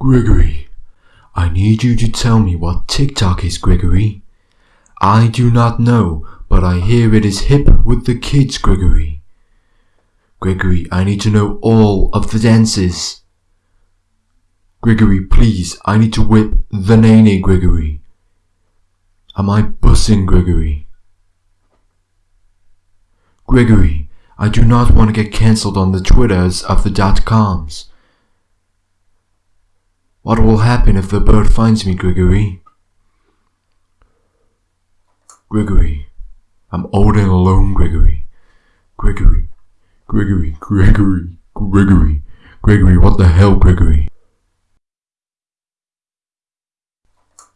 Gregory, I need you to tell me what TikTok is, Gregory. I do not know, but I hear it is hip with the kids, Gregory. Gregory, I need to know all of the dances. Gregory, please, I need to whip the nae nae, Gregory. Am I bussing, Gregory? Gregory, I do not want to get cancelled on the Twitters of the dot coms. What will happen if the bird finds me, Gregory? Gregory, I'm old and alone, Gregory. Gregory, Gregory, Gregory, Gregory, Gregory, what the hell, Gregory?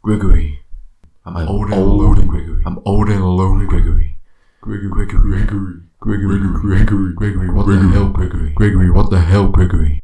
Gregory, I'm old and alone, Gregory. I'm old and alone, Gregory. Gregory, Gregory, Gregory, Gregory, Gregory, Gregory, what the hell, Gregory? Gregory, what the hell, Gregory?